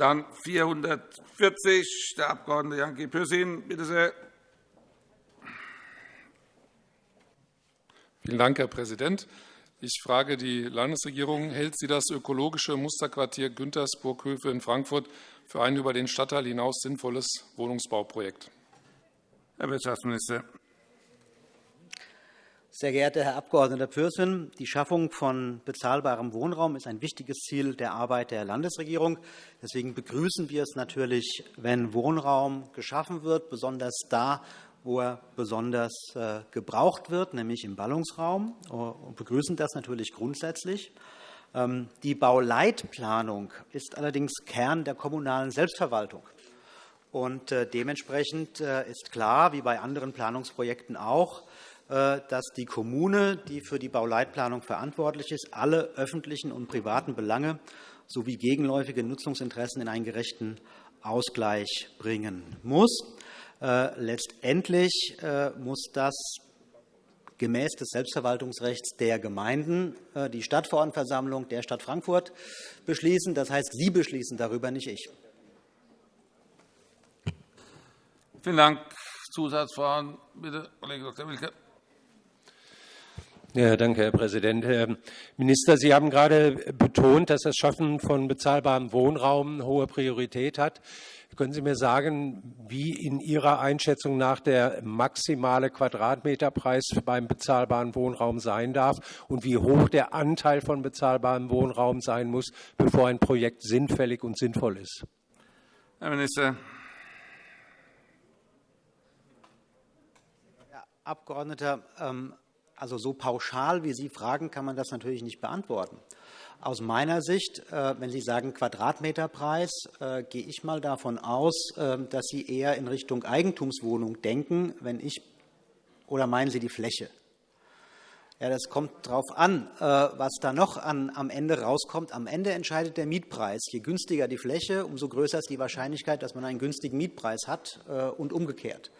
Dann 440, der Abg. Jan-G. Pürsün. Bitte sehr. Vielen Dank, Herr Präsident. Ich frage die Landesregierung. Hält sie das ökologische Musterquartier Güntersburg-Höfe in Frankfurt für ein über den Stadtteil hinaus sinnvolles Wohnungsbauprojekt? Herr Wirtschaftsminister. Sehr geehrter Herr Abg. Pürsün, die Schaffung von bezahlbarem Wohnraum ist ein wichtiges Ziel der Arbeit der Landesregierung. Deswegen begrüßen wir es natürlich, wenn Wohnraum geschaffen wird, besonders da, wo er besonders äh, gebraucht wird, nämlich im Ballungsraum. Wir begrüßen das natürlich grundsätzlich. Ähm, die Bauleitplanung ist allerdings Kern der kommunalen Selbstverwaltung. Und äh, dementsprechend äh, ist klar, wie bei anderen Planungsprojekten auch, äh, dass die Kommune, die für die Bauleitplanung verantwortlich ist, alle öffentlichen und privaten Belange sowie gegenläufige Nutzungsinteressen in einen gerechten Ausgleich bringen muss. Letztendlich muss das gemäß des Selbstverwaltungsrechts der Gemeinden die Stadtverordnetenversammlung der Stadt Frankfurt beschließen. Das heißt, Sie beschließen darüber, nicht ich. Vielen Dank. Zusatzfragen, bitte, Kollege Dr. Wilke. Ja, danke, Herr Präsident. Herr Minister, Sie haben gerade betont, dass das Schaffen von bezahlbarem Wohnraum hohe Priorität hat. Können Sie mir sagen, wie in Ihrer Einschätzung nach der maximale Quadratmeterpreis beim bezahlbaren Wohnraum sein darf und wie hoch der Anteil von bezahlbarem Wohnraum sein muss, bevor ein Projekt sinnfällig und sinnvoll ist? Herr Minister. Abgeordneter, ähm, also so pauschal, wie Sie fragen, kann man das natürlich nicht beantworten. Aus meiner Sicht, äh, wenn Sie sagen Quadratmeterpreis, äh, gehe ich mal davon aus, äh, dass Sie eher in Richtung Eigentumswohnung denken, wenn ich oder meinen Sie die Fläche? Ja, das kommt darauf an, was da noch am Ende rauskommt. Am Ende entscheidet der Mietpreis. Je günstiger die Fläche, umso größer ist die Wahrscheinlichkeit, dass man einen günstigen Mietpreis hat und umgekehrt.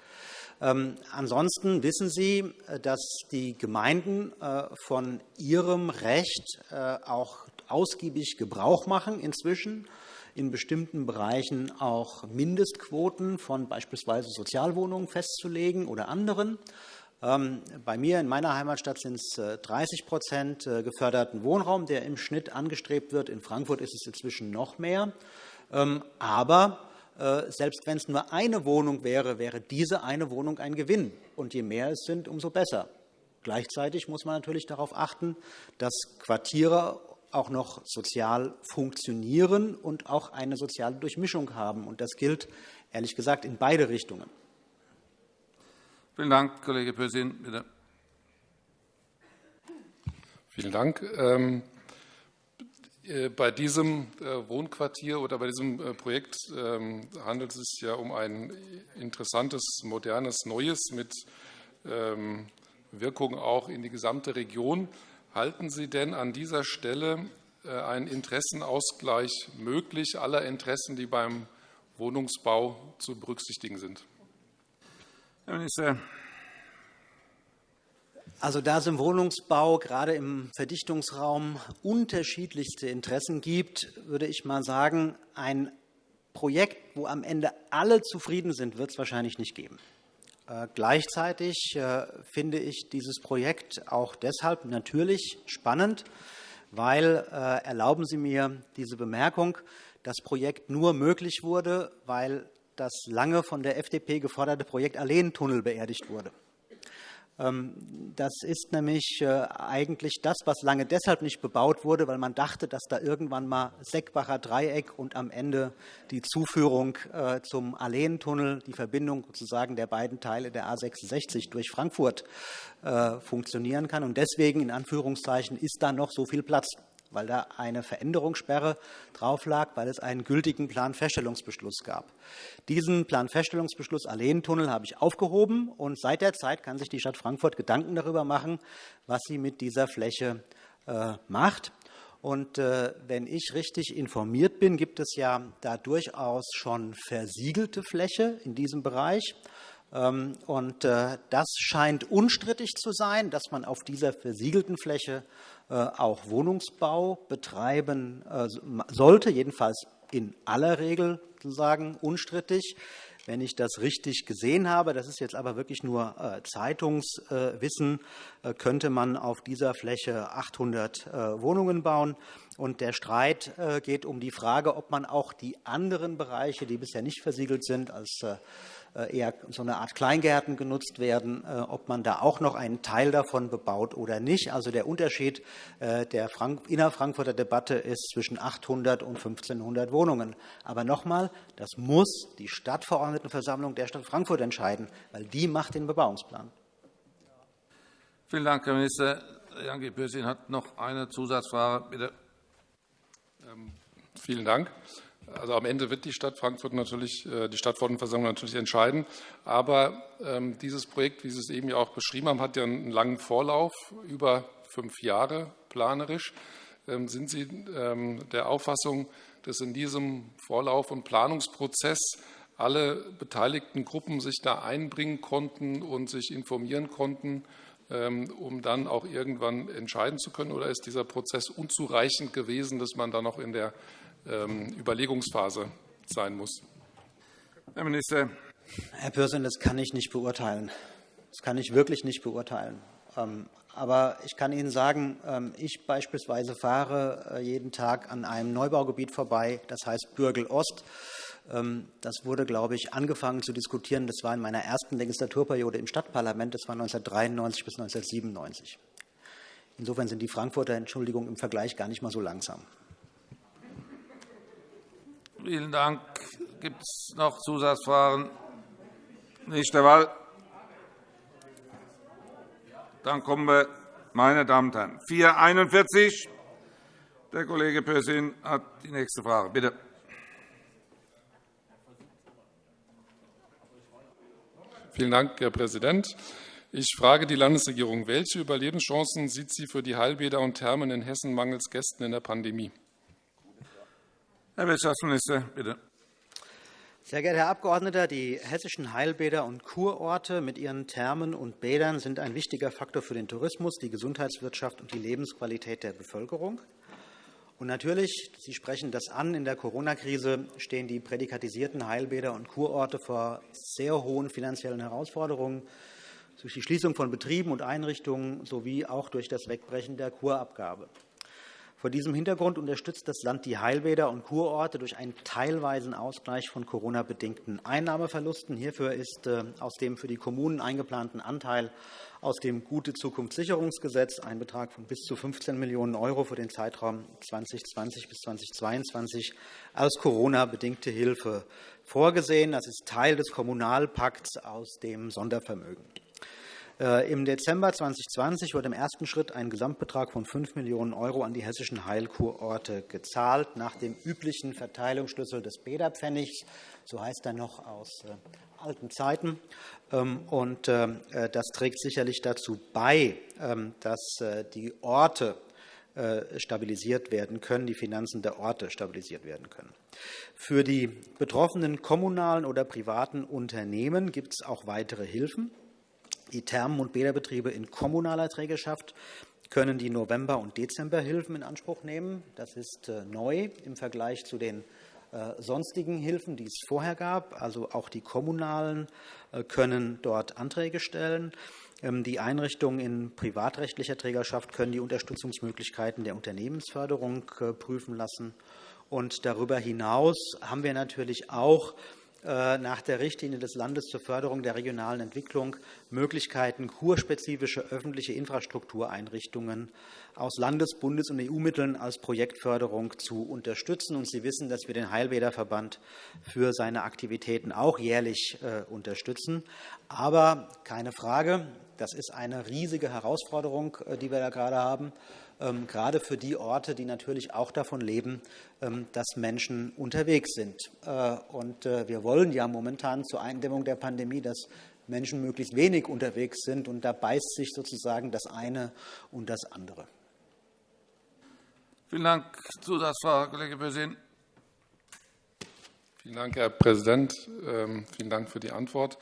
Ähm, ansonsten wissen Sie, äh, dass die Gemeinden äh, von ihrem Recht äh, auch ausgiebig Gebrauch machen inzwischen in bestimmten Bereichen auch Mindestquoten von beispielsweise Sozialwohnungen festzulegen oder anderen. Ähm, bei mir in meiner Heimatstadt sind es 30% geförderten Wohnraum, der im Schnitt angestrebt wird. In Frankfurt ist es inzwischen noch mehr. Ähm, aber selbst wenn es nur eine Wohnung wäre, wäre diese eine Wohnung ein Gewinn. Und je mehr es sind, umso besser. Gleichzeitig muss man natürlich darauf achten, dass Quartiere auch noch sozial funktionieren und auch eine soziale Durchmischung haben. Und das gilt, ehrlich gesagt, in beide Richtungen. Vielen Dank, Kollege Pürsün. Bitte. Vielen Dank. Äh, bei diesem äh, Wohnquartier oder bei diesem äh, Projekt ähm, handelt es sich ja um ein interessantes, modernes, neues mit ähm, Wirkung auch in die gesamte Region. Halten Sie denn an dieser Stelle einen Interessenausgleich möglich aller Interessen, die beim Wohnungsbau zu berücksichtigen sind? Herr Minister. Also, da es im Wohnungsbau, gerade im Verdichtungsraum, unterschiedlichste Interessen gibt, würde ich mal sagen, ein Projekt, wo am Ende alle zufrieden sind, wird es wahrscheinlich nicht geben. Äh, gleichzeitig äh, finde ich dieses Projekt auch deshalb natürlich spannend, weil, äh, erlauben Sie mir diese Bemerkung, das Projekt nur möglich wurde, weil das lange von der FDP geforderte Projekt Alleentunnel beerdigt wurde. Ähm, das ist nämlich äh, eigentlich das, was lange deshalb nicht bebaut wurde, weil man dachte, dass da irgendwann mal Seckbacher Dreieck und am Ende die Zuführung äh, zum Alleentunnel, die Verbindung sozusagen der beiden Teile der A 66 durch Frankfurt äh, funktionieren kann. Und deswegen, in Anführungszeichen, ist da noch so viel Platz weil da eine Veränderungssperre drauf lag, weil es einen gültigen Planfeststellungsbeschluss gab. Diesen Planfeststellungsbeschluss Alleentunnel habe ich aufgehoben, und seit der Zeit kann sich die Stadt Frankfurt Gedanken darüber machen, was sie mit dieser Fläche äh, macht. Und äh, wenn ich richtig informiert bin, gibt es ja da durchaus schon versiegelte Fläche in diesem Bereich. Ähm, und äh, das scheint unstrittig zu sein, dass man auf dieser versiegelten Fläche äh, auch Wohnungsbau betreiben äh, sollte, jedenfalls in aller Regel sozusagen unstrittig. Wenn ich das richtig gesehen habe, das ist jetzt aber wirklich nur Zeitungswissen, könnte man auf dieser Fläche 800 äh, Wohnungen bauen. Und der Streit geht um die Frage, ob man auch die anderen Bereiche, die bisher nicht versiegelt sind, als eher so eine Art Kleingärten genutzt werden, äh, ob man da auch noch einen Teil davon bebaut oder nicht. Also der Unterschied äh, der innerfrankfurter Debatte ist zwischen 800 und 1500 Wohnungen. Aber nochmal, das muss die Stadtverordnetenversammlung der Stadt Frankfurt entscheiden, weil die macht den Bebauungsplan. Vielen Dank, Herr Minister. Jan Pürsün hat noch eine Zusatzfrage. Bitte. Ähm, vielen Dank. Also am Ende wird die Stadt Frankfurt natürlich, äh, die Stadtverordnetenversammlung natürlich entscheiden. Aber ähm, dieses Projekt, wie Sie es eben ja auch beschrieben haben, hat ja einen langen Vorlauf, über fünf Jahre planerisch. Ähm, sind Sie ähm, der Auffassung, dass in diesem Vorlauf- und Planungsprozess alle beteiligten Gruppen sich da einbringen konnten und sich informieren konnten, um dann auch irgendwann entscheiden zu können? Oder ist dieser Prozess unzureichend gewesen, dass man da noch in der Überlegungsphase sein muss. Herr Minister. Herr Pürsün, das kann ich nicht beurteilen. Das kann ich wirklich nicht beurteilen. Ähm, aber ich kann Ihnen sagen, ähm, ich beispielsweise fahre äh, jeden Tag an einem Neubaugebiet vorbei, das heißt Bürgel Ost. Das wurde, glaube ich, angefangen zu diskutieren. Das war in meiner ersten Legislaturperiode im Stadtparlament. Das war 1993 bis 1997. Insofern sind die Frankfurter Entschuldigung im Vergleich gar nicht mal so langsam. Vielen Dank. Gibt es noch Zusatzfragen? Nicht der Fall. Dann kommen wir, meine Damen und Herren, 441. Der Kollege Pürsün hat die nächste Frage. Bitte. Vielen Dank, Herr Präsident. Ich frage die Landesregierung, welche Überlebenschancen sieht sie für die Heilbäder und Thermen in Hessen mangels Gästen in der Pandemie? Herr Wirtschaftsminister, bitte. Sehr geehrter Herr Abgeordneter, die hessischen Heilbäder und Kurorte mit ihren Thermen und Bädern sind ein wichtiger Faktor für den Tourismus, die Gesundheitswirtschaft und die Lebensqualität der Bevölkerung. Und natürlich, Sie sprechen das an, in der Corona-Krise stehen die prädikatisierten Heilbäder und Kurorte vor sehr hohen finanziellen Herausforderungen durch die Schließung von Betrieben und Einrichtungen sowie auch durch das Wegbrechen der Kurabgabe. Vor diesem Hintergrund unterstützt das Land die Heilbäder und Kurorte durch einen teilweisen Ausgleich von Corona-bedingten Einnahmeverlusten. Hierfür ist äh, aus dem für die Kommunen eingeplanten Anteil aus dem Gute-Zukunft-Sicherungsgesetz ein Betrag von bis zu 15 Millionen € für den Zeitraum 2020 bis 2022 als Corona-bedingte Hilfe vorgesehen. Das ist Teil des Kommunalpakts aus dem Sondervermögen. Äh, Im Dezember 2020 wurde im ersten Schritt ein Gesamtbetrag von 5 Millionen € an die hessischen Heilkurorte gezahlt, nach dem üblichen Verteilungsschlüssel des Bäderpfennigs. So heißt er noch aus äh, alten Zeiten. Ähm, und äh, das trägt sicherlich dazu bei, ähm, dass die Orte stabilisiert werden können, die Finanzen der Orte stabilisiert werden können. Für die betroffenen kommunalen oder privaten Unternehmen gibt es auch weitere Hilfen. Die Thermen- und Bäderbetriebe in kommunaler Trägerschaft können die November- und Dezemberhilfen in Anspruch nehmen. Das ist äh, neu im Vergleich zu den äh, sonstigen Hilfen, die es vorher gab. Also auch die kommunalen äh, können dort Anträge stellen. Ähm, die Einrichtungen in privatrechtlicher Trägerschaft können die Unterstützungsmöglichkeiten der Unternehmensförderung prüfen lassen. Und darüber hinaus haben wir natürlich auch nach der Richtlinie des Landes zur Förderung der regionalen Entwicklung Möglichkeiten, kurspezifische öffentliche Infrastruktureinrichtungen aus Landes-, Bundes- und EU-Mitteln als Projektförderung zu unterstützen. Und Sie wissen, dass wir den Heilbäderverband für seine Aktivitäten auch jährlich äh, unterstützen. Aber keine Frage, das ist eine riesige Herausforderung, äh, die wir da gerade haben. Ähm, gerade für die Orte, die natürlich auch davon leben, ähm, dass Menschen unterwegs sind. Äh, und äh, wir wollen ja momentan zur Eindämmung der Pandemie, dass Menschen möglichst wenig unterwegs sind. Und da beißt sich sozusagen das eine und das andere. Vielen Dank. Zusatzfrage, Kollege Bösin. Vielen Dank, Herr Präsident. Ähm, vielen Dank für die Antwort.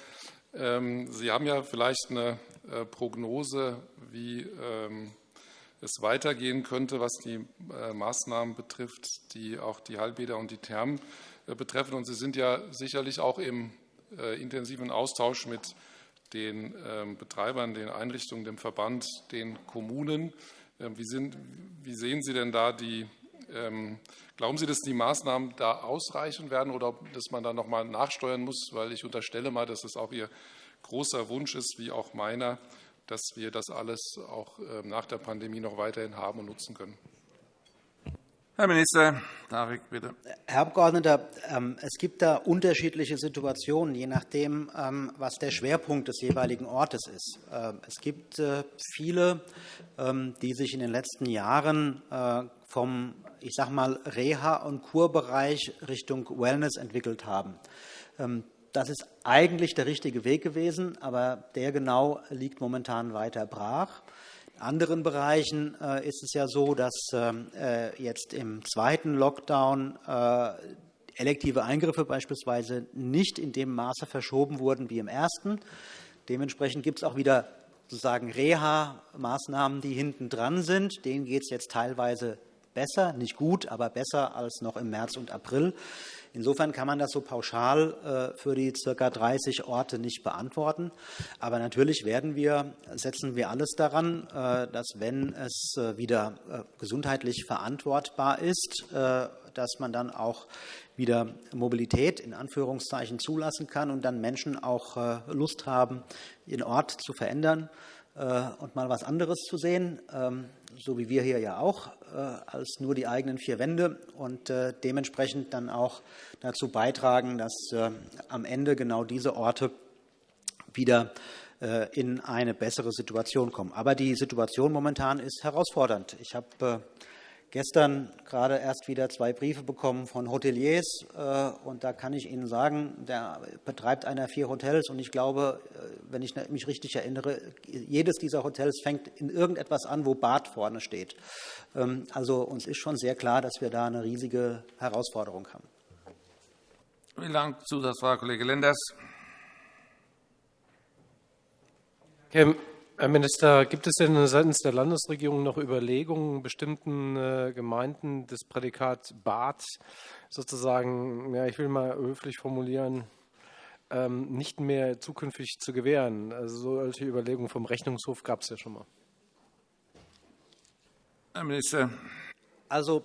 Sie haben ja vielleicht eine äh, Prognose, wie es weitergehen könnte, was die Maßnahmen betrifft, die auch die Heilbäder und die Thermen betreffen. Und Sie sind ja sicherlich auch im intensiven Austausch mit den ähm, Betreibern, den Einrichtungen, dem Verband, den Kommunen. Ähm, wie, sind, wie sehen Sie denn da die ähm, Glauben Sie, dass die Maßnahmen da ausreichen werden oder dass man da noch mal nachsteuern muss? Weil ich unterstelle mal, dass es auch Ihr großer Wunsch ist, wie auch meiner, dass wir das alles auch nach der Pandemie noch weiterhin haben und nutzen können. Herr Minister Tarek, bitte. Herr Abgeordneter, ähm, es gibt da unterschiedliche Situationen, je nachdem, ähm, was der Schwerpunkt des jeweiligen Ortes ist. Ähm, es gibt äh, viele, die sich in den letzten Jahren äh, vom ich sag mal, Reha- und Kurbereich Richtung Wellness entwickelt haben. Das ist eigentlich der richtige Weg gewesen, aber der genau liegt momentan weiter brach. In anderen Bereichen äh, ist es ja so, dass ähm, äh, jetzt im zweiten Lockdown äh, elektive Eingriffe beispielsweise nicht in dem Maße verschoben wurden wie im ersten. Dementsprechend gibt es auch wieder sozusagen Reha-Maßnahmen, die hinten dran sind. Denen geht es jetzt teilweise besser, nicht gut, aber besser als noch im März und April. Insofern kann man das so pauschal äh, für die ca. 30 Orte nicht beantworten. Aber natürlich werden wir, setzen wir alles daran, äh, dass, wenn es äh, wieder gesundheitlich verantwortbar ist, dass man dann auch wieder Mobilität in Anführungszeichen zulassen kann und dann Menschen auch Lust haben, ihren Ort zu verändern und mal was anderes zu sehen. So wie wir hier ja auch, äh, als nur die eigenen vier Wände und äh, dementsprechend dann auch dazu beitragen, dass äh, am Ende genau diese Orte wieder in eine bessere Situation kommen. Aber die Situation momentan ist herausfordernd. Ich habe gestern gerade erst wieder zwei Briefe bekommen von Hoteliers. Äh, und da kann ich Ihnen sagen, der betreibt einer vier Hotels. Und ich glaube, äh, wenn ich mich richtig erinnere, jedes dieser Hotels fängt in irgendetwas an, wo Bad vorne steht. Ähm, also uns ist schon sehr klar, dass wir da eine riesige Herausforderung haben. Vielen Dank. Zusatzfrage, Kollege Lenders. Herr Minister, gibt es denn seitens der Landesregierung noch Überlegungen, bestimmten äh, Gemeinden das Prädikat Bad sozusagen, ja, ich will mal höflich formulieren, ähm, nicht mehr zukünftig zu gewähren? Also solche Überlegungen vom Rechnungshof gab es ja schon mal. Herr Minister. Also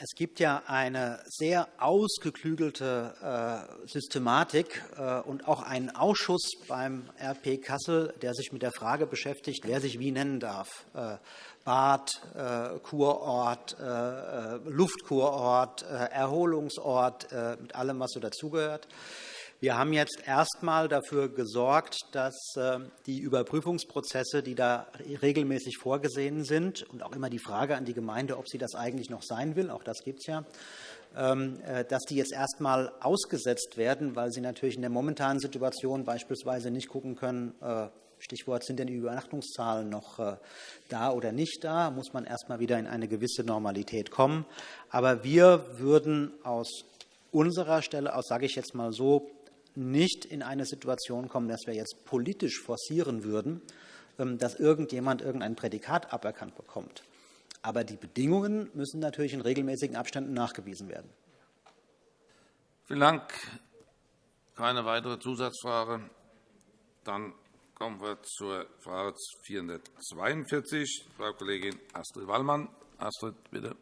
es gibt ja eine sehr ausgeklügelte äh, Systematik äh, und auch einen Ausschuss beim RP Kassel, der sich mit der Frage beschäftigt, wer sich wie nennen darf. Äh, Bad, Kurort, Luftkurort, Erholungsort, mit allem, was so dazugehört. Wir haben jetzt erstmal dafür gesorgt, dass ähm, die Überprüfungsprozesse, die da regelmäßig vorgesehen sind, und auch immer die Frage an die Gemeinde, ob sie das eigentlich noch sein will, auch das gibt es ja, ähm, äh, dass die jetzt erstmal ausgesetzt werden, weil sie natürlich in der momentanen Situation beispielsweise nicht gucken können, äh, Stichwort, sind denn die Übernachtungszahlen noch äh, da oder nicht da? Muss man erstmal wieder in eine gewisse Normalität kommen. Aber wir würden aus unserer Stelle aus, sage ich jetzt mal so, nicht in eine Situation kommen, dass wir jetzt politisch forcieren würden, ähm, dass irgendjemand irgendein Prädikat aberkannt bekommt. Aber die Bedingungen müssen natürlich in regelmäßigen Abständen nachgewiesen werden. Vielen Dank. Keine weitere Zusatzfrage. Dann kommen wir zur Frage 442. Frau Kollegin Astrid Wallmann. Astrid, bitte.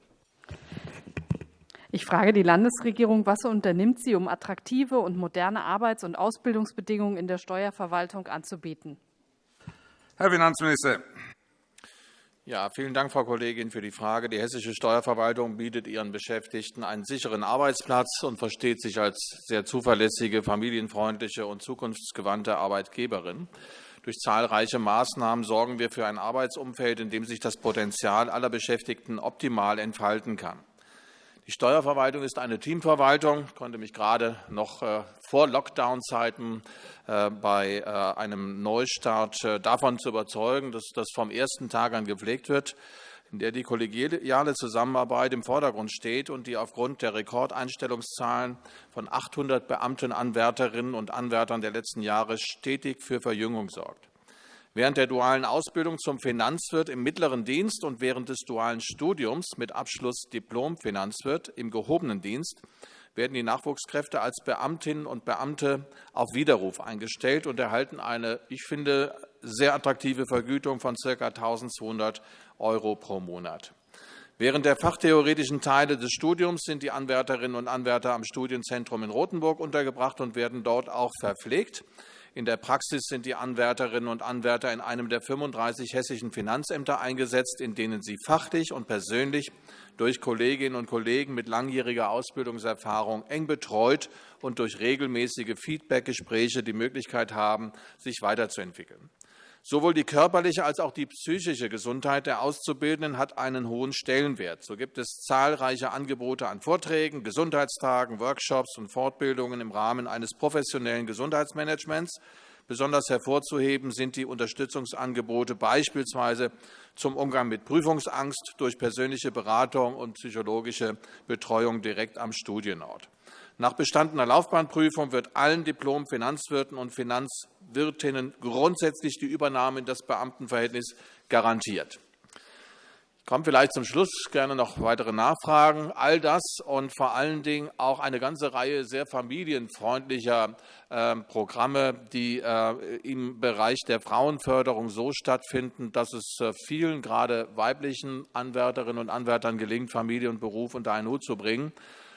Ich frage die Landesregierung, was unternimmt sie, um attraktive und moderne Arbeits- und Ausbildungsbedingungen in der Steuerverwaltung anzubieten? Herr Finanzminister. Ja, vielen Dank, Frau Kollegin, für die Frage. Die hessische Steuerverwaltung bietet ihren Beschäftigten einen sicheren Arbeitsplatz und versteht sich als sehr zuverlässige, familienfreundliche und zukunftsgewandte Arbeitgeberin. Durch zahlreiche Maßnahmen sorgen wir für ein Arbeitsumfeld, in dem sich das Potenzial aller Beschäftigten optimal entfalten kann. Die Steuerverwaltung ist eine Teamverwaltung. Ich konnte mich gerade noch äh, vor Lockdown-Zeiten äh, bei äh, einem Neustart davon zu überzeugen, dass das vom ersten Tag an gepflegt wird, in der die kollegiale Zusammenarbeit im Vordergrund steht und die aufgrund der Rekordeinstellungszahlen von 800 Beamtenanwärterinnen und Anwärtern der letzten Jahre stetig für Verjüngung sorgt. Während der dualen Ausbildung zum Finanzwirt im mittleren Dienst und während des dualen Studiums mit Abschluss Diplom Finanzwirt im gehobenen Dienst werden die Nachwuchskräfte als Beamtinnen und Beamte auf Widerruf eingestellt und erhalten eine, ich finde, sehr attraktive Vergütung von ca. 1.200 € pro Monat. Während der fachtheoretischen Teile des Studiums sind die Anwärterinnen und Anwärter am Studienzentrum in Rothenburg untergebracht und werden dort auch verpflegt. In der Praxis sind die Anwärterinnen und Anwärter in einem der 35 hessischen Finanzämter eingesetzt, in denen sie fachlich und persönlich durch Kolleginnen und Kollegen mit langjähriger Ausbildungserfahrung eng betreut und durch regelmäßige Feedbackgespräche die Möglichkeit haben, sich weiterzuentwickeln. Sowohl die körperliche als auch die psychische Gesundheit der Auszubildenden hat einen hohen Stellenwert. So gibt es zahlreiche Angebote an Vorträgen, Gesundheitstagen, Workshops und Fortbildungen im Rahmen eines professionellen Gesundheitsmanagements. Besonders hervorzuheben sind die Unterstützungsangebote beispielsweise zum Umgang mit Prüfungsangst durch persönliche Beratung und psychologische Betreuung direkt am Studienort. Nach bestandener Laufbahnprüfung wird allen Diplom-Finanzwirten und Finanzwirtinnen grundsätzlich die Übernahme in das Beamtenverhältnis garantiert. Ich komme vielleicht zum Schluss gerne noch weitere Nachfragen. All das und vor allen Dingen auch eine ganze Reihe sehr familienfreundlicher ähm, Programme, die äh, im Bereich der Frauenförderung so stattfinden, dass es äh, vielen, gerade weiblichen Anwärterinnen und Anwärtern gelingt, Familie und Beruf unter einen Hut zu bringen,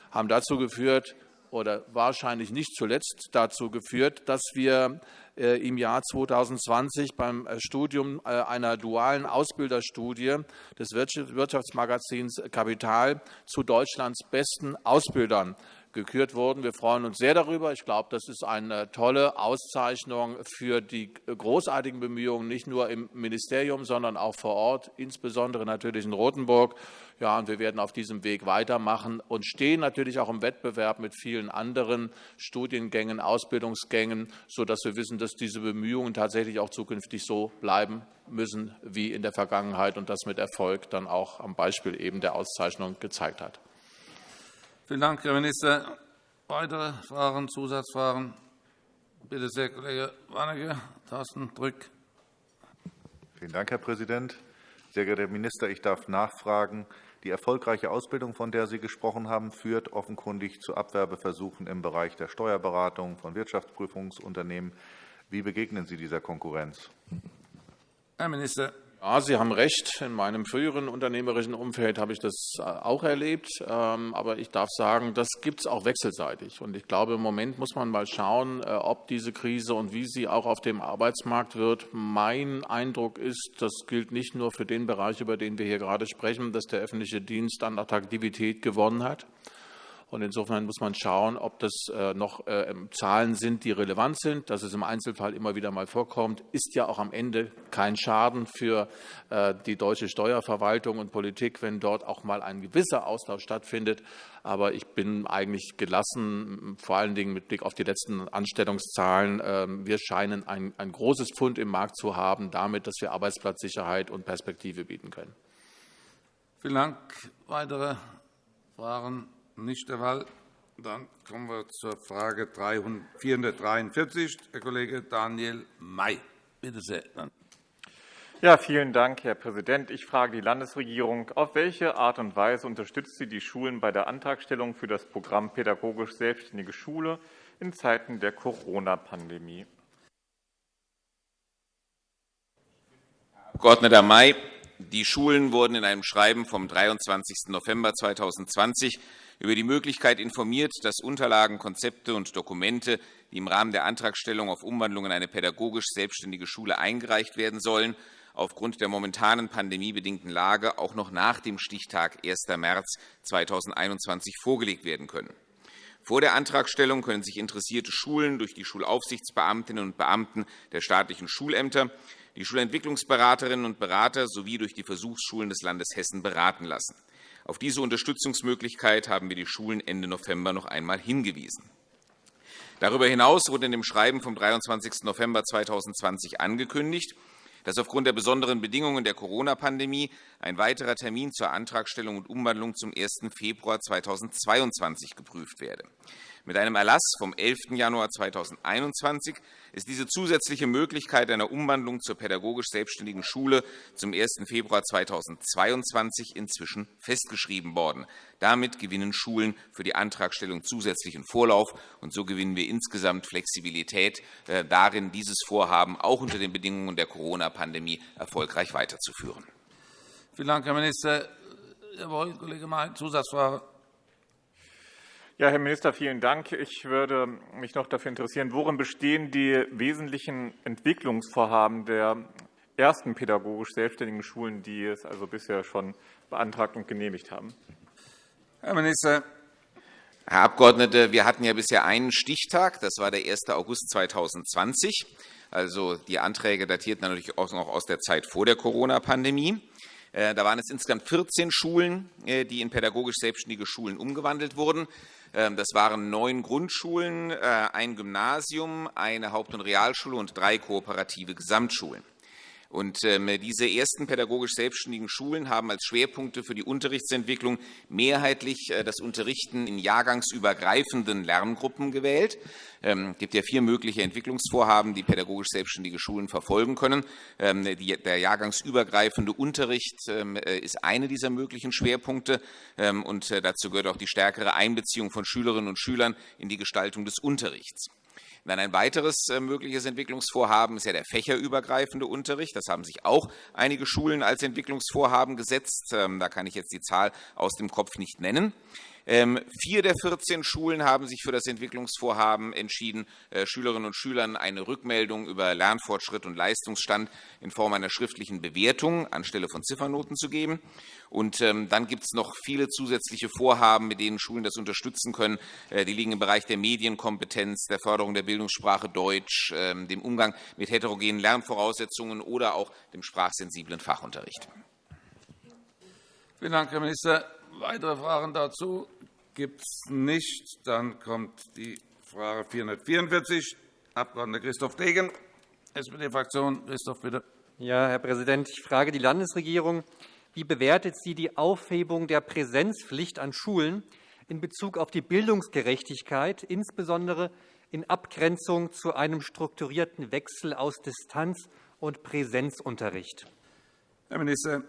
haben dazu geführt, oder wahrscheinlich nicht zuletzt dazu geführt, dass wir äh, im Jahr 2020 beim äh, Studium äh, einer dualen Ausbilderstudie des Wirtschaftsmagazins Kapital zu Deutschlands besten Ausbildern gekürt wurden. Wir freuen uns sehr darüber. Ich glaube, das ist eine tolle Auszeichnung für die großartigen Bemühungen, nicht nur im Ministerium, sondern auch vor Ort, insbesondere natürlich in Rothenburg. Ja, und wir werden auf diesem Weg weitermachen und stehen natürlich auch im Wettbewerb mit vielen anderen Studiengängen, Ausbildungsgängen, sodass wir wissen, dass diese Bemühungen tatsächlich auch zukünftig so bleiben müssen wie in der Vergangenheit und das mit Erfolg dann auch am Beispiel eben der Auszeichnung gezeigt hat. Vielen Dank, Herr Minister. Weitere Fragen, Zusatzfragen? Bitte sehr, Kollege Warnecke. Tastendrück. Vielen Dank, Herr Präsident. Sehr geehrter Herr Minister, ich darf nachfragen. Die erfolgreiche Ausbildung, von der Sie gesprochen haben, führt offenkundig zu Abwerbeversuchen im Bereich der Steuerberatung von Wirtschaftsprüfungsunternehmen. Wie begegnen Sie dieser Konkurrenz? Herr Minister. Ja, Sie haben recht. In meinem früheren unternehmerischen Umfeld habe ich das äh, auch erlebt. Ähm, aber ich darf sagen, das gibt es auch wechselseitig. Und ich glaube, im Moment muss man mal schauen, äh, ob diese Krise und wie sie auch auf dem Arbeitsmarkt wird. Mein Eindruck ist, das gilt nicht nur für den Bereich, über den wir hier gerade sprechen, dass der öffentliche Dienst an Attraktivität gewonnen hat. Und insofern muss man schauen, ob das äh, noch äh, Zahlen sind, die relevant sind. Dass es im Einzelfall immer wieder mal vorkommt, ist ja auch am Ende kein Schaden für äh, die deutsche Steuerverwaltung und Politik, wenn dort auch mal ein gewisser Austausch stattfindet. Aber ich bin eigentlich gelassen, vor allen Dingen mit Blick auf die letzten Anstellungszahlen. Ähm, wir scheinen ein, ein großes Pfund im Markt zu haben, damit, dass wir Arbeitsplatzsicherheit und Perspektive bieten können. Vielen Dank. Weitere Fragen? Nicht der Fall. Dann kommen wir zur Frage 443. Herr Kollege Daniel May. Bitte sehr. Ja, vielen Dank, Herr Präsident. Ich frage die Landesregierung, auf welche Art und Weise unterstützt sie die Schulen bei der Antragstellung für das Programm Pädagogisch Selbstständige Schule in Zeiten der Corona-Pandemie? Herr Abg. May, die Schulen wurden in einem Schreiben vom 23. November 2020 über die Möglichkeit informiert, dass Unterlagen, Konzepte und Dokumente, die im Rahmen der Antragstellung auf Umwandlung in eine pädagogisch selbstständige Schule eingereicht werden sollen, aufgrund der momentanen pandemiebedingten Lage auch noch nach dem Stichtag 1. März 2021 vorgelegt werden können. Vor der Antragstellung können sich interessierte Schulen durch die Schulaufsichtsbeamtinnen und Beamten der staatlichen Schulämter, die Schulentwicklungsberaterinnen und Berater sowie durch die Versuchsschulen des Landes Hessen beraten lassen. Auf diese Unterstützungsmöglichkeit haben wir die Schulen Ende November noch einmal hingewiesen. Darüber hinaus wurde in dem Schreiben vom 23. November 2020 angekündigt, dass aufgrund der besonderen Bedingungen der Corona-Pandemie ein weiterer Termin zur Antragstellung und Umwandlung zum 1. Februar 2022 geprüft werde. Mit einem Erlass vom 11. Januar 2021 ist diese zusätzliche Möglichkeit einer Umwandlung zur pädagogisch selbstständigen Schule zum 1. Februar 2022 inzwischen festgeschrieben worden. Damit gewinnen Schulen für die Antragstellung zusätzlichen Vorlauf, und so gewinnen wir insgesamt Flexibilität äh, darin, dieses Vorhaben auch unter den Bedingungen der Corona-Pandemie erfolgreich weiterzuführen. Vielen Dank, Herr Minister. Jawohl, Kollege May, Zusatzfrage. Ja, Herr Minister, vielen Dank. Ich würde mich noch dafür interessieren, worin bestehen die wesentlichen Entwicklungsvorhaben der ersten pädagogisch selbstständigen Schulen, die es also bisher schon beantragt und genehmigt haben? Herr Minister. Herr Abgeordneter, wir hatten ja bisher einen Stichtag, das war der 1. August 2020. Also die Anträge datierten natürlich auch noch aus der Zeit vor der Corona-Pandemie. Äh, da waren es insgesamt 14 Schulen, äh, die in pädagogisch selbstständige Schulen umgewandelt wurden. Ähm, das waren neun Grundschulen, äh, ein Gymnasium, eine Haupt- und Realschule und drei kooperative Gesamtschulen. Und ähm, diese ersten pädagogisch selbstständigen Schulen haben als Schwerpunkte für die Unterrichtsentwicklung mehrheitlich äh, das Unterrichten in jahrgangsübergreifenden Lerngruppen gewählt. Ähm, es gibt ja vier mögliche Entwicklungsvorhaben, die pädagogisch selbstständige Schulen verfolgen können. Ähm, der jahrgangsübergreifende Unterricht äh, ist eine dieser möglichen Schwerpunkte. Und äh, dazu gehört auch die stärkere Einbeziehung von Schülerinnen und Schülern in die Gestaltung des Unterrichts. Dann ein weiteres äh, mögliches Entwicklungsvorhaben ist ja der fächerübergreifende Unterricht. Das haben sich auch einige Schulen als Entwicklungsvorhaben gesetzt. Ähm, da kann ich jetzt die Zahl aus dem Kopf nicht nennen. Ähm, vier der 14 Schulen haben sich für das Entwicklungsvorhaben entschieden, äh, Schülerinnen und Schülern eine Rückmeldung über Lernfortschritt und Leistungsstand in Form einer schriftlichen Bewertung anstelle von Ziffernoten zu geben. Und ähm, dann gibt es noch viele zusätzliche Vorhaben, mit denen Schulen das unterstützen können. Äh, die liegen im Bereich der Medienkompetenz, der Förderung der Bildungssprache Deutsch, ähm, dem Umgang mit heterogenen Lernvoraussetzungen oder auch dem sprachsensiblen Fachunterricht. Vielen Dank, Herr Minister. Weitere Fragen dazu gibt es nicht. Dann kommt die Frage 444, Abg. Christoph Degen, SPD-Fraktion. Christoph, bitte. Ja, Herr Präsident, ich frage die Landesregierung. Wie bewertet sie die Aufhebung der Präsenzpflicht an Schulen in Bezug auf die Bildungsgerechtigkeit, insbesondere in Abgrenzung zu einem strukturierten Wechsel aus Distanz- und Präsenzunterricht? Herr Minister.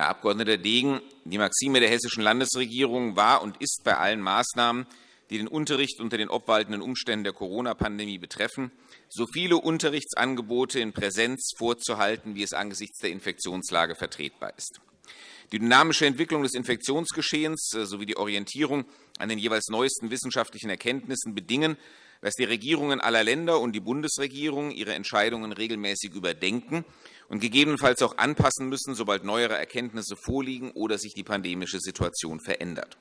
Herr Abg. Degen, die Maxime der hessischen Landesregierung war und ist bei allen Maßnahmen, die den Unterricht unter den obwaltenden Umständen der Corona-Pandemie betreffen, so viele Unterrichtsangebote in Präsenz vorzuhalten, wie es angesichts der Infektionslage vertretbar ist. Die dynamische Entwicklung des Infektionsgeschehens äh, sowie die Orientierung an den jeweils neuesten wissenschaftlichen Erkenntnissen bedingen, dass die Regierungen aller Länder und die Bundesregierung ihre Entscheidungen regelmäßig überdenken und gegebenenfalls auch anpassen müssen, sobald neuere Erkenntnisse vorliegen oder sich die pandemische Situation verändert.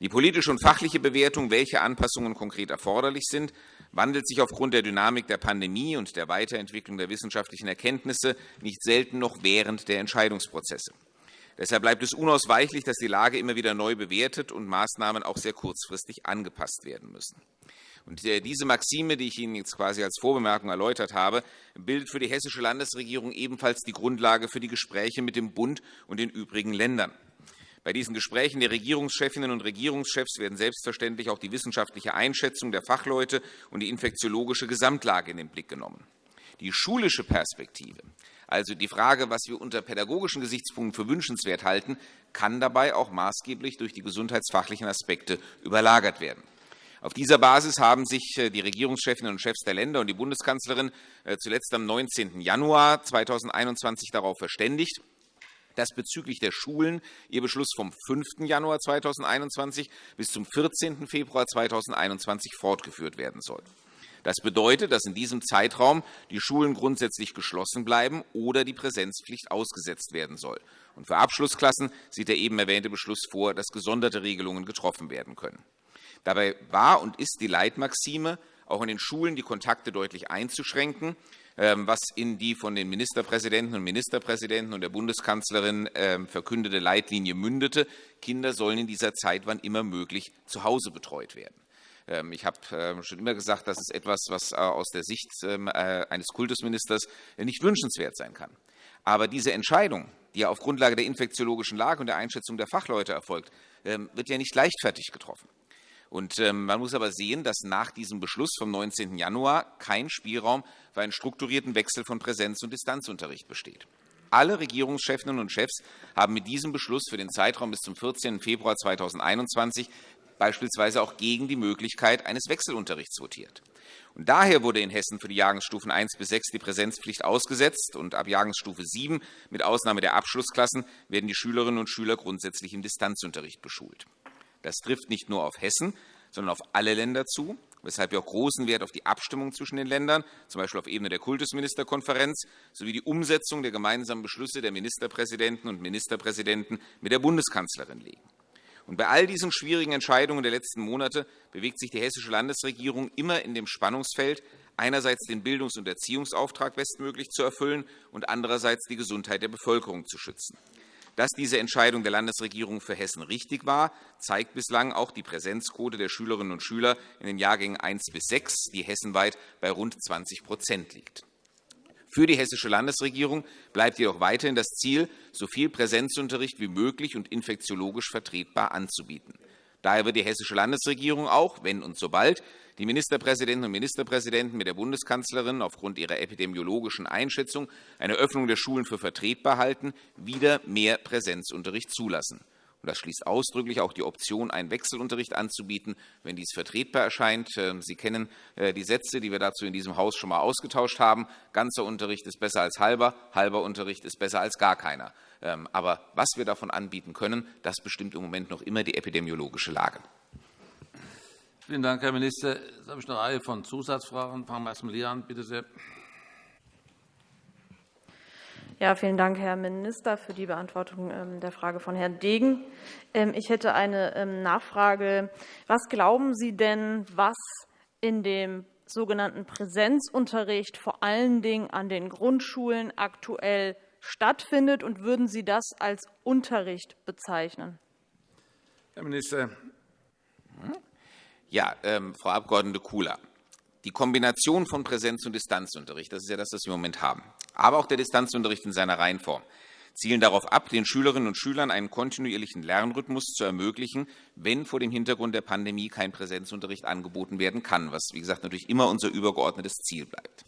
Die politische und fachliche Bewertung, welche Anpassungen konkret erforderlich sind, wandelt sich aufgrund der Dynamik der Pandemie und der Weiterentwicklung der wissenschaftlichen Erkenntnisse nicht selten noch während der Entscheidungsprozesse. Deshalb bleibt es unausweichlich, dass die Lage immer wieder neu bewertet und Maßnahmen auch sehr kurzfristig angepasst werden müssen. Und äh, diese Maxime, die ich Ihnen jetzt quasi als Vorbemerkung erläutert habe, bildet für die hessische Landesregierung ebenfalls die Grundlage für die Gespräche mit dem Bund und den übrigen Ländern. Bei diesen Gesprächen der Regierungschefinnen und Regierungschefs werden selbstverständlich auch die wissenschaftliche Einschätzung der Fachleute und die infektiologische Gesamtlage in den Blick genommen. Die schulische Perspektive, also die Frage, was wir unter pädagogischen Gesichtspunkten für wünschenswert halten, kann dabei auch maßgeblich durch die gesundheitsfachlichen Aspekte überlagert werden. Auf dieser Basis haben sich äh, die Regierungschefinnen und Chefs der Länder und die Bundeskanzlerin äh, zuletzt am 19. Januar 2021 darauf verständigt, dass bezüglich der Schulen ihr Beschluss vom 5. Januar 2021 bis zum 14. Februar 2021 fortgeführt werden soll. Das bedeutet, dass in diesem Zeitraum die Schulen grundsätzlich geschlossen bleiben oder die Präsenzpflicht ausgesetzt werden soll. Und für Abschlussklassen sieht der eben erwähnte Beschluss vor, dass gesonderte Regelungen getroffen werden können. Dabei war und ist die Leitmaxime, auch in den Schulen die Kontakte deutlich einzuschränken, ähm, was in die von den Ministerpräsidenten und Ministerpräsidenten und der Bundeskanzlerin ähm, verkündete Leitlinie mündete. Kinder sollen in dieser Zeit, wann immer möglich, zu Hause betreut werden. Ähm, ich habe schon immer gesagt, das ist etwas, was aus der Sicht eines Kultusministers nicht wünschenswert sein kann. Aber diese Entscheidung, die auf Grundlage der infektiologischen Lage und der Einschätzung der Fachleute erfolgt, wird ja nicht leichtfertig getroffen. Und man muss aber sehen, dass nach diesem Beschluss vom 19. Januar kein Spielraum für einen strukturierten Wechsel von Präsenz- und Distanzunterricht besteht. Alle Regierungschefinnen und Chefs haben mit diesem Beschluss für den Zeitraum bis zum 14. Februar 2021 beispielsweise auch gegen die Möglichkeit eines Wechselunterrichts votiert. Und daher wurde in Hessen für die Jahrgangsstufen 1 bis 6 die Präsenzpflicht ausgesetzt, und ab Jahrgangsstufe 7 mit Ausnahme der Abschlussklassen werden die Schülerinnen und Schüler grundsätzlich im Distanzunterricht beschult. Das trifft nicht nur auf Hessen, sondern auf alle Länder zu weshalb wir auch großen Wert auf die Abstimmung zwischen den Ländern, z. B. auf Ebene der Kultusministerkonferenz, sowie die Umsetzung der gemeinsamen Beschlüsse der Ministerpräsidenten und Ministerpräsidenten mit der Bundeskanzlerin legen. Und bei all diesen schwierigen Entscheidungen der letzten Monate bewegt sich die hessische Landesregierung immer in dem Spannungsfeld, einerseits den Bildungs- und Erziehungsauftrag bestmöglich zu erfüllen und andererseits die Gesundheit der Bevölkerung zu schützen. Dass diese Entscheidung der Landesregierung für Hessen richtig war, zeigt bislang auch die Präsenzquote der Schülerinnen und Schüler in den Jahrgängen 1 bis 6, die hessenweit bei rund 20% liegt. Für die hessische Landesregierung bleibt jedoch weiterhin das Ziel, so viel Präsenzunterricht wie möglich und infektiologisch vertretbar anzubieten. Daher wird die hessische Landesregierung auch, wenn und sobald die Ministerpräsidenten und Ministerpräsidenten mit der Bundeskanzlerin aufgrund ihrer epidemiologischen Einschätzung eine Öffnung der Schulen für vertretbar halten, wieder mehr Präsenzunterricht zulassen. Das schließt ausdrücklich auch die Option, einen Wechselunterricht anzubieten, wenn dies vertretbar erscheint. Ähm, Sie kennen äh, die Sätze, die wir dazu in diesem Haus schon einmal ausgetauscht haben. Ganzer Unterricht ist besser als halber, halber Unterricht ist besser als gar keiner. Ähm, aber was wir davon anbieten können, das bestimmt im Moment noch immer die epidemiologische Lage. Vielen Dank, Herr Minister. Jetzt habe ich eine Reihe von Zusatzfragen. Fangen wir erst mal hier an. Bitte sehr. Ja, vielen Dank, Herr Minister, für die Beantwortung ähm, der Frage von Herrn Degen. Ähm, ich hätte eine Nachfrage. Was glauben Sie denn, was in dem sogenannten Präsenzunterricht vor allen Dingen an den Grundschulen aktuell stattfindet, und würden Sie das als Unterricht bezeichnen? Herr Minister. Ja, ähm, Frau Abg. Kula, die Kombination von Präsenz- und Distanzunterricht, das ist ja das, was wir im Moment haben, aber auch der Distanzunterricht in seiner Reihenform, zielen darauf ab, den Schülerinnen und Schülern einen kontinuierlichen Lernrhythmus zu ermöglichen, wenn vor dem Hintergrund der Pandemie kein Präsenzunterricht angeboten werden kann, was, wie gesagt, natürlich immer unser übergeordnetes Ziel bleibt.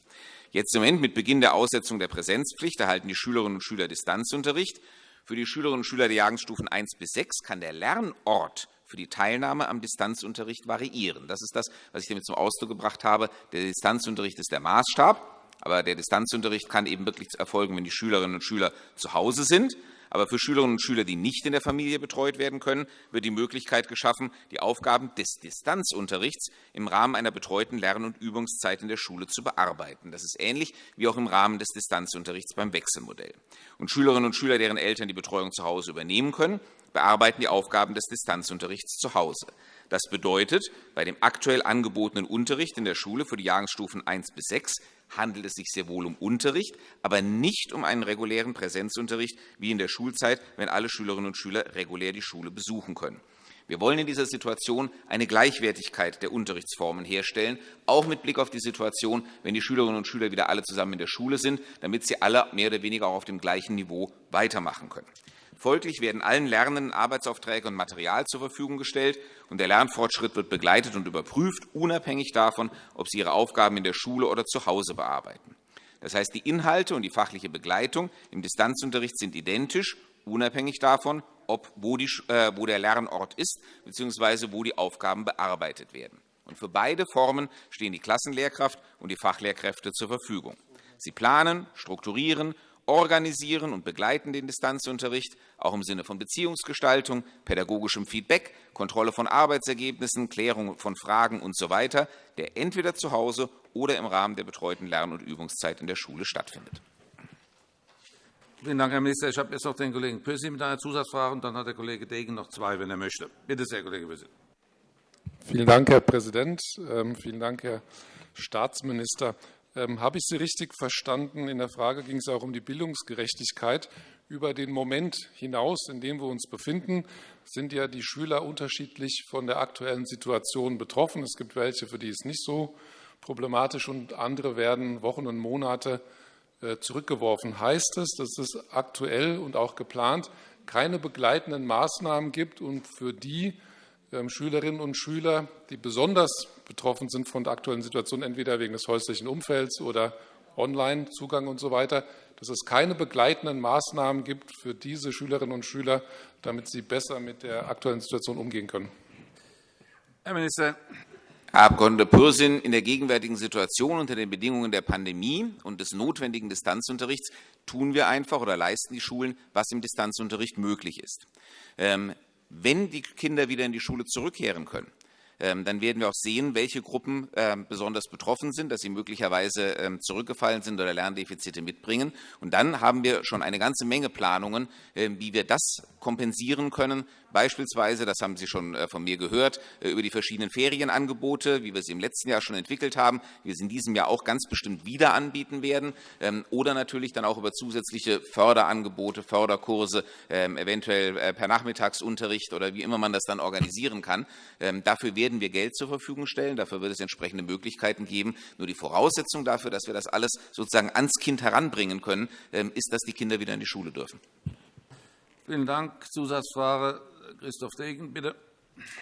Jetzt im Moment mit Beginn der Aussetzung der Präsenzpflicht erhalten die Schülerinnen und Schüler Distanzunterricht. Für die Schülerinnen und Schüler der Jahrgangsstufen 1 bis 6 kann der Lernort für die Teilnahme am Distanzunterricht variieren. Das ist das, was ich damit zum Ausdruck gebracht habe. Der Distanzunterricht ist der Maßstab. Aber der Distanzunterricht kann eben wirklich erfolgen, wenn die Schülerinnen und Schüler zu Hause sind. Aber für Schülerinnen und Schüler, die nicht in der Familie betreut werden können, wird die Möglichkeit geschaffen, die Aufgaben des Distanzunterrichts im Rahmen einer betreuten Lern- und Übungszeit in der Schule zu bearbeiten. Das ist ähnlich wie auch im Rahmen des Distanzunterrichts beim Wechselmodell. Und Schülerinnen und Schüler, deren Eltern die Betreuung zu Hause übernehmen können, bearbeiten die Aufgaben des Distanzunterrichts zu Hause. Das bedeutet, bei dem aktuell angebotenen Unterricht in der Schule für die Jahrgangsstufen 1 bis 6 handelt es sich sehr wohl um Unterricht, aber nicht um einen regulären Präsenzunterricht wie in der Schulzeit, wenn alle Schülerinnen und Schüler regulär die Schule besuchen können. Wir wollen in dieser Situation eine Gleichwertigkeit der Unterrichtsformen herstellen, auch mit Blick auf die Situation, wenn die Schülerinnen und Schüler wieder alle zusammen in der Schule sind, damit sie alle mehr oder weniger auch auf dem gleichen Niveau weitermachen können. Folglich werden allen Lernenden Arbeitsaufträge und Material zur Verfügung gestellt, und der Lernfortschritt wird begleitet und überprüft, unabhängig davon, ob sie ihre Aufgaben in der Schule oder zu Hause bearbeiten. Das heißt, die Inhalte und die fachliche Begleitung im Distanzunterricht sind identisch, unabhängig davon, ob, wo, die, äh, wo der Lernort ist bzw. wo die Aufgaben bearbeitet werden. Und für beide Formen stehen die Klassenlehrkraft und die Fachlehrkräfte zur Verfügung. Sie planen, strukturieren organisieren und begleiten den Distanzunterricht, auch im Sinne von Beziehungsgestaltung, pädagogischem Feedback, Kontrolle von Arbeitsergebnissen, Klärung von Fragen usw., so der entweder zu Hause oder im Rahmen der betreuten Lern- und Übungszeit in der Schule stattfindet. Vielen Dank, Herr Minister. Ich habe jetzt noch den Kollegen Püssi mit einer Zusatzfrage, und dann hat der Kollege Degen noch zwei, wenn er möchte. Bitte sehr, Kollege Püssi. Vielen Dank, Herr Präsident. Ähm, vielen Dank, Herr Staatsminister. Ähm, habe ich Sie richtig verstanden? In der Frage ging es auch um die Bildungsgerechtigkeit. über den Moment hinaus, in dem wir uns befinden, sind ja die Schüler unterschiedlich von der aktuellen Situation betroffen. Es gibt welche, für die es nicht so problematisch und andere werden Wochen und Monate äh, zurückgeworfen. Heißt es, dass es aktuell und auch geplant keine begleitenden Maßnahmen gibt und für die Schülerinnen und Schüler, die besonders betroffen sind von der aktuellen Situation, entweder wegen des häuslichen Umfelds oder Online-Zugang und so weiter, dass es keine begleitenden Maßnahmen gibt für diese Schülerinnen und Schüler, damit sie besser mit der aktuellen Situation umgehen können. Herr Minister. Herr Abg. Pürsün, in der gegenwärtigen Situation unter den Bedingungen der Pandemie und des notwendigen Distanzunterrichts tun wir einfach oder leisten die Schulen, was im Distanzunterricht möglich ist. Wenn die Kinder wieder in die Schule zurückkehren können, dann werden wir auch sehen, welche Gruppen ähm, besonders betroffen sind, dass sie möglicherweise ähm, zurückgefallen sind oder Lerndefizite mitbringen. Und dann haben wir schon eine ganze Menge Planungen, wie wir das kompensieren können, Beispielsweise, das haben Sie schon äh, von mir gehört, äh, über die verschiedenen Ferienangebote, wie wir sie im letzten Jahr schon entwickelt haben, wie wir sie in diesem Jahr auch ganz bestimmt wieder anbieten werden, ähm, oder natürlich dann auch über zusätzliche Förderangebote, Förderkurse, ähm, eventuell äh, per Nachmittagsunterricht oder wie immer man das dann organisieren kann. Ähm, dafür werden wir Geld zur Verfügung stellen, dafür wird es entsprechende Möglichkeiten geben. Nur die Voraussetzung dafür, dass wir das alles sozusagen ans Kind heranbringen können, ist, dass die Kinder wieder in die Schule dürfen. Vielen Dank. Zusatzfrage Christoph Degen, bitte.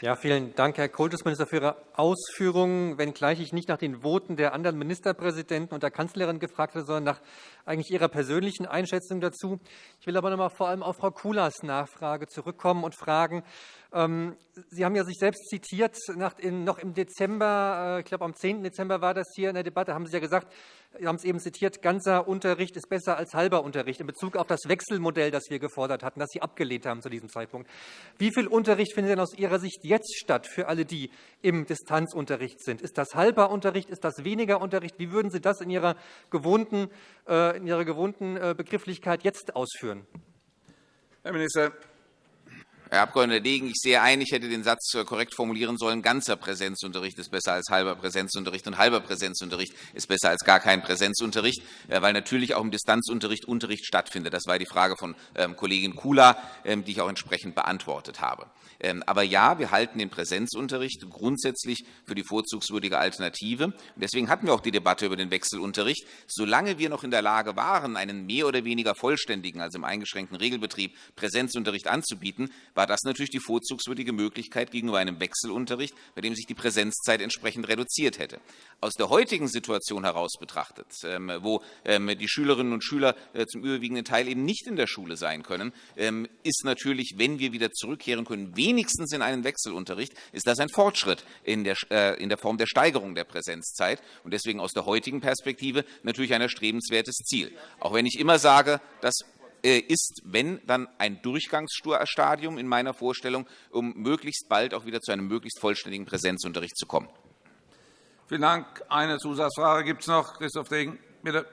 Ja, vielen Dank, Herr Kultusminister, für Ihre Ausführungen, wenngleich ich nicht nach den Voten der anderen Ministerpräsidenten und der Kanzlerin gefragt habe, sondern nach eigentlich Ihrer persönlichen Einschätzung dazu. Ich will aber noch einmal vor allem auf Frau Kulas Nachfrage zurückkommen und fragen, ähm, Sie haben ja sich selbst zitiert, noch im Dezember, äh, ich glaube am 10. Dezember war das hier in der Debatte, haben Sie ja gesagt, Sie haben es eben zitiert, ganzer Unterricht ist besser als halber Unterricht in Bezug auf das Wechselmodell, das wir gefordert hatten, das Sie abgelehnt haben zu diesem Zeitpunkt. Wie viel Unterricht findet denn aus Ihrer Sicht jetzt statt für alle, die im Distanzunterricht sind? Ist das halber Unterricht? Ist das weniger Unterricht? Wie würden Sie das in Ihrer gewohnten, äh, in Ihrer gewohnten äh, Begrifflichkeit jetzt ausführen? Herr Minister. Herr Abg. Degen, ich sehe ein, ich hätte den Satz korrekt formulieren sollen, ganzer Präsenzunterricht ist besser als halber Präsenzunterricht und halber Präsenzunterricht ist besser als gar kein Präsenzunterricht, äh, weil natürlich auch im Distanzunterricht Unterricht stattfindet. Das war die Frage von ähm, Kollegin Kula, ähm, die ich auch entsprechend beantwortet habe. Ähm, aber ja, wir halten den Präsenzunterricht grundsätzlich für die vorzugswürdige Alternative. Deswegen hatten wir auch die Debatte über den Wechselunterricht. Solange wir noch in der Lage waren, einen mehr oder weniger vollständigen, also im eingeschränkten Regelbetrieb, Präsenzunterricht anzubieten, war das natürlich die vorzugswürdige Möglichkeit gegenüber einem Wechselunterricht, bei dem sich die Präsenzzeit entsprechend reduziert hätte. Aus der heutigen Situation heraus betrachtet, ähm, wo ähm, die Schülerinnen und Schüler äh, zum überwiegenden Teil eben nicht in der Schule sein können, ist natürlich, wenn wir wieder zurückkehren können, wenigstens in einen Wechselunterricht, ist das ein Fortschritt in der, äh, in der Form der Steigerung der Präsenzzeit und deswegen aus der heutigen Perspektive natürlich ein erstrebenswertes Ziel. Auch wenn ich immer sage, das äh, ist, wenn dann ein Durchgangsstadium in meiner Vorstellung, um möglichst bald auch wieder zu einem möglichst vollständigen Präsenzunterricht zu kommen. Vielen Dank. Eine Zusatzfrage gibt es noch. Christoph Degen, bitte.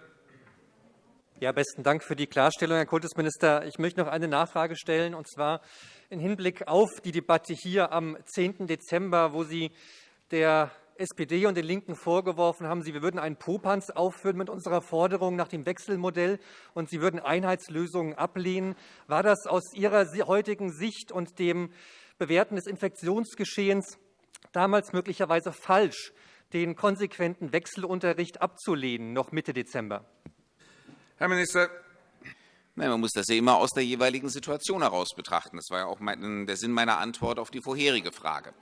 Ja, besten Dank für die Klarstellung, Herr Kultusminister. Ich möchte noch eine Nachfrage stellen, und zwar im Hinblick auf die Debatte hier am 10. Dezember, wo Sie der SPD und den LINKEN vorgeworfen haben, sie würden einen Popanz aufführen mit unserer Forderung nach dem Wechselmodell und sie würden Einheitslösungen ablehnen. War das aus Ihrer heutigen Sicht und dem Bewerten des Infektionsgeschehens damals möglicherweise falsch, den konsequenten Wechselunterricht abzulehnen, noch Mitte Dezember? Herr Minister. Nein, man muss das ja immer aus der jeweiligen Situation heraus betrachten. Das war ja auch der Sinn meiner Antwort auf die vorherige Frage.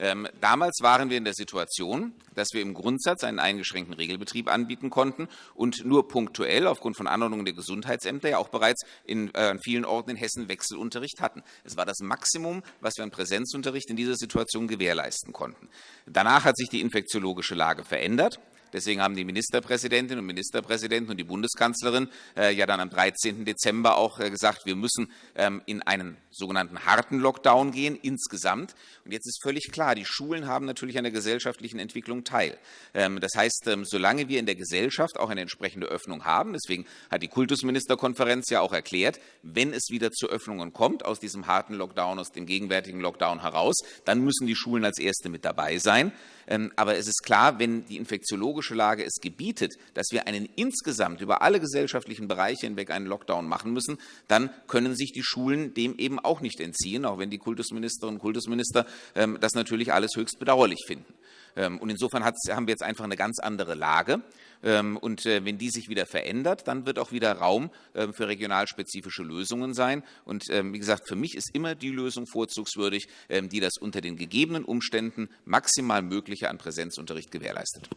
Ähm, damals waren wir in der Situation, dass wir im Grundsatz einen eingeschränkten Regelbetrieb anbieten konnten und nur punktuell aufgrund von Anordnungen der Gesundheitsämter ja auch bereits in äh, vielen Orten in Hessen Wechselunterricht hatten. Es war das Maximum, was wir an Präsenzunterricht in dieser Situation gewährleisten konnten. Danach hat sich die infektiologische Lage verändert. Deswegen haben die Ministerpräsidentin und Ministerpräsidenten und die Bundeskanzlerin äh, ja dann am 13. Dezember auch äh, gesagt, wir müssen ähm, in einen sogenannten harten Lockdown gehen, insgesamt. Und jetzt ist völlig klar, die Schulen haben natürlich an der gesellschaftlichen Entwicklung teil. Ähm, das heißt, ähm, solange wir in der Gesellschaft auch eine entsprechende Öffnung haben, deswegen hat die Kultusministerkonferenz ja auch erklärt, wenn es wieder zu Öffnungen kommt, aus diesem harten Lockdown, aus dem gegenwärtigen Lockdown heraus, dann müssen die Schulen als Erste mit dabei sein. Ähm, aber es ist klar, wenn die infektiologische Lage es gebietet, dass wir einen insgesamt über alle gesellschaftlichen Bereiche hinweg einen Lockdown machen müssen, dann können sich die Schulen dem eben auch nicht entziehen, auch wenn die Kultusministerinnen und Kultusminister ähm, das natürlich alles höchst bedauerlich finden. Ähm, und insofern haben wir jetzt einfach eine ganz andere Lage. Ähm, und äh, wenn die sich wieder verändert, dann wird auch wieder Raum für regionalspezifische Lösungen sein. Und wie gesagt, für mich ist immer die Lösung vorzugswürdig, die das unter den gegebenen Umständen maximal Mögliche an Präsenzunterricht gewährleistet.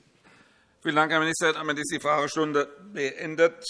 Vielen Dank, Herr Minister. Damit ist die Fragestunde beendet.